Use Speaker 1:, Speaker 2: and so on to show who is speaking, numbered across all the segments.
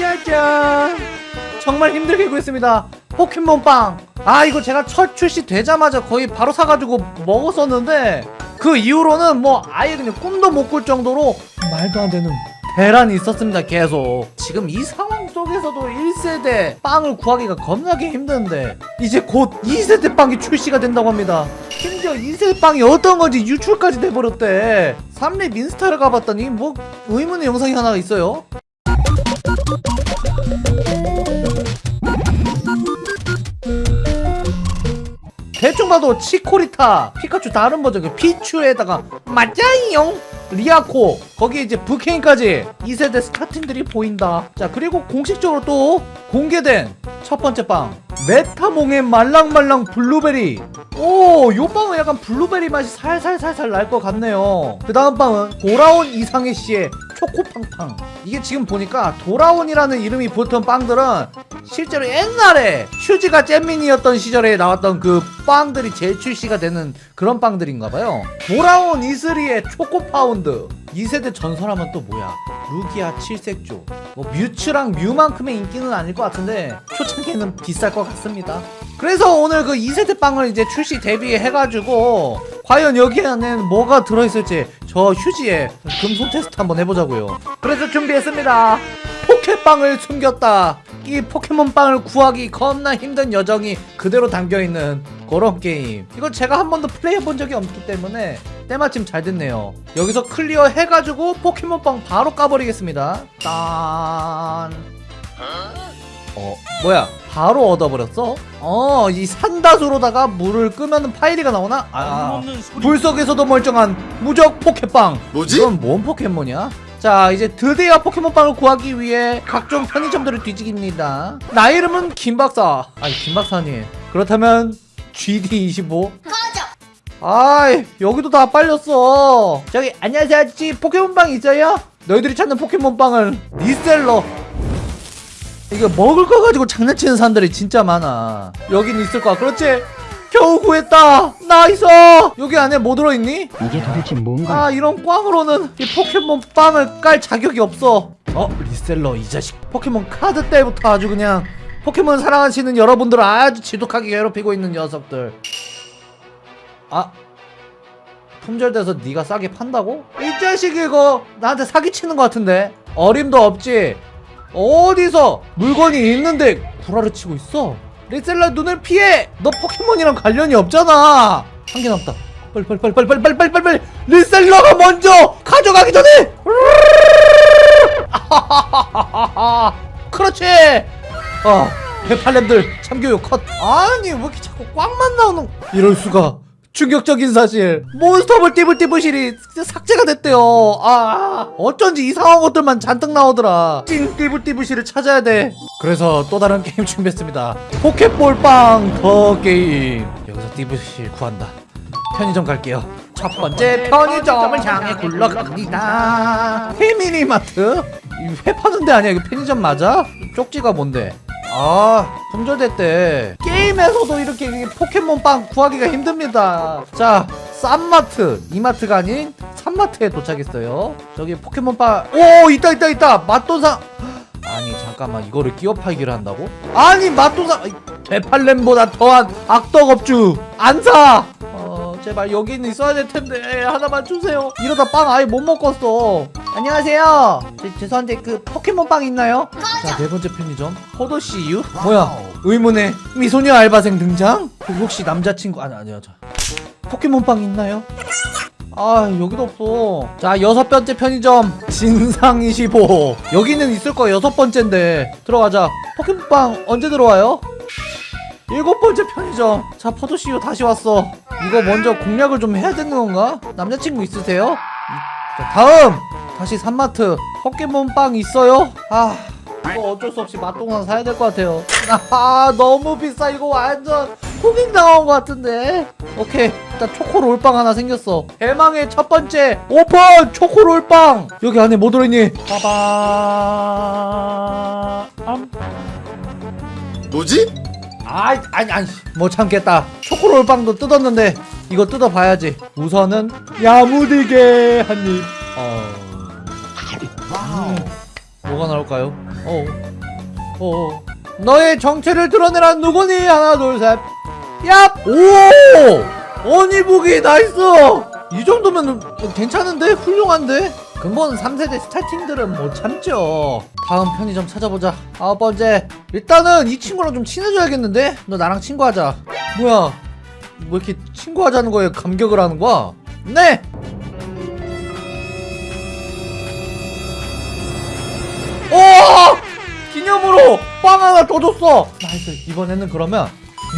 Speaker 1: 짜잔. 정말 힘들게 구했습니다. 포켓몬빵. 아 이거 제가 첫 출시 되자마자 거의 바로 사가지고 먹었었는데 그 이후로는 뭐 아예 그냥 꿈도 못 꿀 정도로 말도 안 되는 대란이 있었습니다 계속. 지금 이 상황 속에서도 1세대 빵을 구하기가 겁나게 힘든데 이제 곧 2세대 빵이 출시가 된다고 합니다. 심지어 2세대 빵이 어떤 건지 유출까지 돼버렸대. 3렙 인스타를 가봤더니 뭐 의문의 영상이 하나 있어요 대충 봐도 치코리타 피카츄 다른 버전 그 피츄에다가 맞아요. 리아코 거기에 이제 브케인까지 2세대 스타팅들이 보인다. 자 그리고 공식적으로 또 공개된 첫 번째 빵 메타몽의 말랑말랑 블루베리. 오 요 빵은 약간 블루베리 맛이 살살살살 날 것 같네요. 그 다음 빵은 돌아온 이상해 씨의 초코팡팡. 이게 지금 보니까 돌아온이라는 이름이 붙은 빵들은 실제로 옛날에 휴지가 잼민이었던 시절에 나왔던 그 빵들이 재출시가 되는 그런 빵들인가봐요. 돌아온 이슬이의 초코파운드. 2세대 전설하면 또 뭐야? 루기아 칠색조. 뭐 뮤츠랑 뮤만큼의 인기는 아닐 것 같은데 초창기에는 비쌀 것 같습니다. 그래서 오늘 그 2세대 빵을 이제 출시 대비해가지고 과연 여기 안에는 뭐가 들어있을지 저 휴지에 금손 테스트 한번 해보자고요. 그래서 준비했습니다. 포켓빵을 숨겼다. 이 포켓몬빵을 구하기 겁나 힘든 여정이 그대로 담겨있는 그런 게임. 이거 제가 한 번도 플레이해본 적이 없기 때문에 때마침 잘 됐네요. 여기서 클리어 해가지고 포켓몬빵 바로 까버리겠습니다. 딴 어, 뭐야? 바로 얻어버렸어? 어, 이 삼다수로다가 물을 끄면 파이리가 나오나? 아, 불 속에서도 멀쩡한 무적 포켓빵.
Speaker 2: 뭐지?
Speaker 1: 이건 뭔 포켓몬이야? 자, 이제 드디어 포켓몬빵을 구하기 위해 각종 편의점들을 뒤지깁니다. 나 이름은 김박사. 아니, 김박사님. 그렇다면 GD25? 아이, 여기도 다 빨렸어. 저기, 안녕하세요, 아저씨. 포켓몬빵 있어요? 너희들이 찾는 포켓몬빵은 reseller. 이거 먹을 거 가지고 장난치는 사람들이 진짜 많아. 여긴 있을 거야. 그렇지? 겨우 구했다. nice! 여기 안에 뭐 들어있니?
Speaker 3: 이게 도대체 뭔가?
Speaker 1: 아 이런 꽝으로는 이 포켓몬 빵을 깔 자격이 없어. 어 reseller 이 자식. 포켓몬 카드 때부터 아주 그냥 포켓몬 사랑하시는 여러분들을 아주 지독하게 괴롭히고 있는 녀석들. 아 품절돼서 네가 싸게 판다고? 이 자식 이거 나한테 사기치는 것 같은데? 어림도 없지 어디서 물건이 있는데 구라를 치고 있어? 리셀러 눈을 피해! 너 포켓몬이랑 관련이 없잖아! 한 개 남았다. 빨리 리셀러가 먼저 가져가기 전에! 그렇지! 아 대팔렘들 참교육 컷. 아니 왜 이렇게 자꾸 꽝만 나오는 이럴 수가 충격적인 사실. 몬스터볼 띠불띠부실이 삭제가 됐대요. 아 어쩐지 이상한 것들만 잔뜩 나오더라. 찐 띠불띠부실을 찾아야 돼. 그래서 또 다른 게임 준비했습니다. 포켓볼빵 The Game. 여기서 띠부실 구한다. 편의점 갈게요. 첫 번째 편의점을 향해 굴러갑니다. 페미니마트? 이회 파는 데 아니야? 이거 편의점 맞아? 쪽지가 뭔데? 아 품절됐대 게임에서도 이렇게 포켓몬빵 구하기가 힘듭니다. 자 쌈마트. 이마트가 아닌 산마트에 도착했어요. 저기 포켓몬빵. 오 있다 있다 있다. 맛도상 아니 잠깐만. 이거를 끼워 팔기를 한다고? 아니 맛도상 대팔렘보다 더한 악덕업주. 안사! 어 제발 여기는 있어야 될 텐데. 하나만 주세요. 이러다 빵 아예 못 먹겠어 안녕하세요 제, 죄송한데 그 포켓몬빵 있나요? 자 네 번째 편의점 포도씨 유? 뭐야 의문의 미소녀 알바생 등장? 그 혹시 남자친구 아니 아니요 저 포켓몬빵 있나요? 아 여기도 없어 자 여섯 번째 편의점 진상25 여기는 있을 거야 여섯 번째인데 들어가자 포켓몬빵 언제 들어와요? 일곱 번째 편의점 자 포도씨유 다시 왔어 이거 먼저 공략을 좀 해야 되는 건가? 남자친구 있으세요? 이- 자 다음 다시 산마트. 포켓몬빵 있어요? 아 이거 어쩔 수 없이 맛동산 사야 될 것 같아요. 아 너무 비싸. 이거 완전 호갱 당한 것 같은데. 오케이. 일단 초코롤빵 하나 생겼어. 대망의 첫 번째 오픈 초코롤빵. 여기 안에 뭐 들어있니? 빠밤
Speaker 2: 뭐지?
Speaker 1: 아이 아니 아니. 못 참겠다. 초코롤빵도 뜯었는데 이거 뜯어봐야지. 우선은 야무지게 한입 뭐가 나올까요? 어 어. 너의 정체를 드러내라 누구니 하나 둘셋 얍! 오! 어니부기 nice! 이 정도면 괜찮은데? 훌륭한데? 근본 3세대 starting들은 못 참죠 다음 편의점 찾아보자 아홉 번째 일단은 이 친구랑 좀 친해져야겠는데? 너 나랑 친구하자 뭐야 뭐 이렇게 친구하자는 거에 감격을 하는 거야? 네! 기념으로 빵 하나 더 줬어. nice. 이번에는 그러면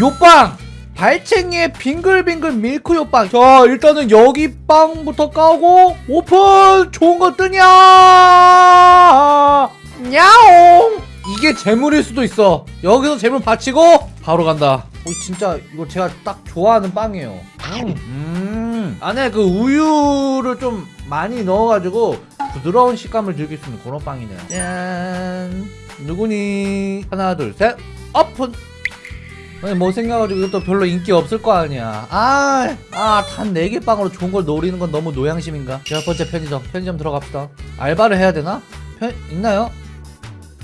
Speaker 1: 요빵. 발챙이의 빙글빙글 밀크 요빵. 자 일단은 여기 빵부터 까고 오픈! 좋은 거 뜨냐? 야옹! 이게 재물일 수도 있어. 여기서 재물 받치고 바로 간다. 어, 진짜 이거 제가 딱 좋아하는 빵이에요. 음. 안에 그 우유를 좀 많이 넣어가지고 부드러운 식감을 즐길 수 있는 그런 빵이네요. 짠. 누구니? 하나 둘 셋. 오픈! 아니 뭐 생각가지고 이것도 별로 인기 없을 거 아니야. 아, 아아단 4개 빵으로 좋은 걸 노리는 건 너무 노양심인가? 첫 번째 편의점. 편의점 들어갑시다. 알바를 해야 되나? 편 있나요?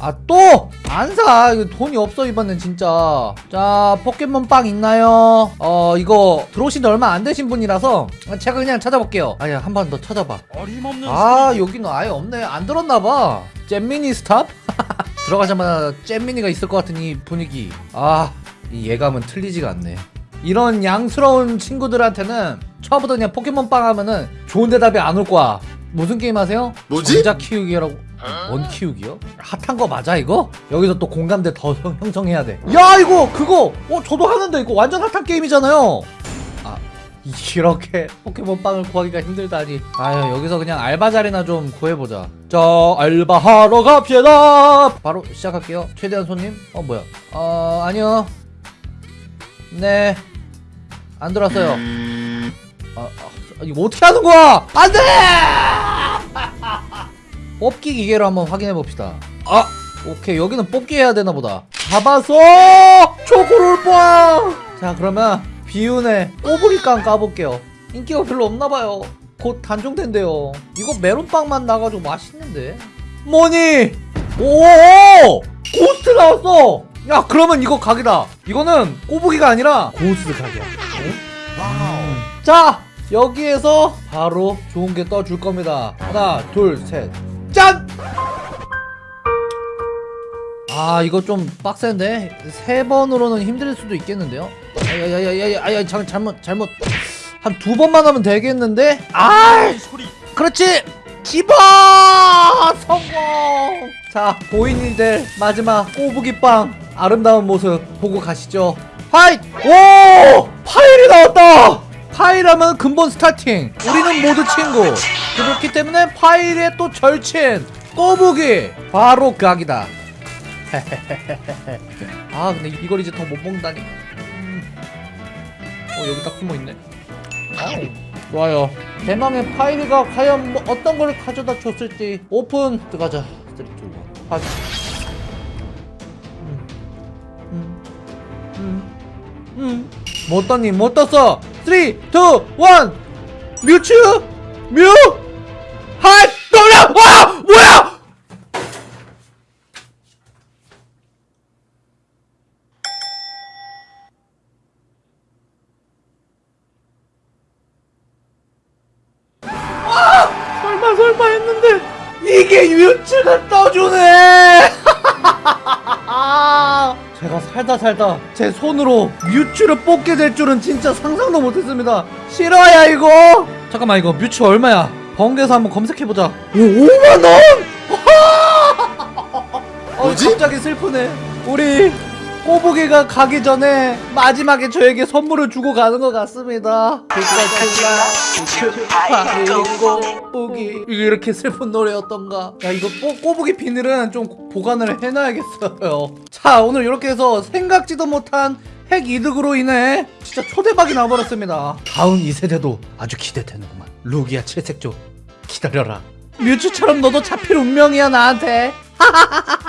Speaker 1: 아 또! 안 사! 이거 돈이 없어 이번엔 진짜 자 포켓몬빵 있나요? 어 이거 들어오신 지 얼마 안 되신 분이라서 제가 그냥 찾아볼게요 아야 한 번 더 찾아봐
Speaker 3: 어림없는
Speaker 1: 아 여기는 아예 없네 안 들었나봐 잼미니 스탑? 들어가자마자 잼미니가 있을 것 같은 이 분위기 아 이 예감은 틀리지가 않네 이런 양스러운 친구들한테는 처음부터 그냥 포켓몬빵 하면은 좋은 대답이 안 올 거야 무슨 게임 하세요?
Speaker 2: 뭐지?
Speaker 1: 전자 키우기라고 뭔 키우기요? 핫한 거 맞아 이거? 여기서 또 공감대 더 형- 형성해야 돼야 이거 그거! 어 저도 하는데 이거 완전 핫한 게임이잖아요! 아 이렇게 포켓몬빵을 구하기가 힘들다니. 아유 여기서 그냥 알바 자리나 좀 구해보자. 자 알바하러 갑시다! 바로 시작할게요. 최대한 손님? 어 뭐야? 어 아니요. 네. 안 들어왔어요. 아, 아, 이거 어떻게 하는 거야? 안돼 뽑기 기계로 한번 확인해 봅시다. 아 오케이. 여기는 뽑기 해야 되나 보다. 잡아서 초코롤빵 자 그러면 비운의 꼬부기깡 까볼게요. 인기가 별로 없나봐요. 곧 단종된대요. 이거 메론빵만 나가지고 맛있는데? 뭐니? 오 고스트 나왔어! 야 그러면 이거 각이다. 이거는 꼬부기가 아니라 고스트 각이야. 음. 자 여기에서 바로 좋은 게 떠줄 겁니다. 하나 둘셋 짠! 아 이거 좀 빡센데? 세 번으로는 힘들 수도 있겠는데요? 야야야야야 잘 잘못 잘못. 한 두 번만 하면 되겠는데? 아
Speaker 3: 소리.
Speaker 1: 그렇지! 집어 성공! 자 보인이 될 마지막 꼬부기빵 아름다운 모습 보고 가시죠. 파이 오! 파일이 나왔다 파일하면 근본 스타팅. 우리는 모두 친구. 그렇기 때문에 파일의 또 절친 꼬부기 바로 각이다. 아 근데 이걸 이제 더 못 먹다니. 음. 어 여기 딱 숨어있네. 아우, 좋아요. 대망의 파이리가 과연 뭐 어떤 걸 가져다 줬을지 오픈. 들어가자. 3, 2, 1 파이 음. 음. 음. 못 떴니 못 떴어 3, 2, 1 뮤츠 뮤 핫! 돌려! 와! 뭐야! 설마 설마 했는데 이게 뮤츠가 떠주네 제가 살다 살다 제 손으로 뮤츠를 뽑게 될 줄은 진짜 상상도 못했습니다. 싫어야 이거? 잠깐만 이거 뮤츠 얼마야? 번개에서 한번 검색해보자. 오 5만원? 어,
Speaker 2: 뭐지?
Speaker 1: 갑자기 슬프네. 우리 꼬부기가 가기 전에 마지막에 저에게 선물을 주고 가는 것 같습니다. 꼬부기. 이게 이렇게 슬픈 노래였던가? 야 이거 꼬, 꼬부기 비닐은 좀 보관을 해놔야겠어요. 자 오늘 이렇게 해서 생각지도 못한 핵 이득으로 인해 진짜 초대박이 나와버렸습니다. 다음 2세대도 아주 기대되는구만. 루기아 칠색조 기다려라. 뮤츠처럼 너도 잡힐 운명이야 나한테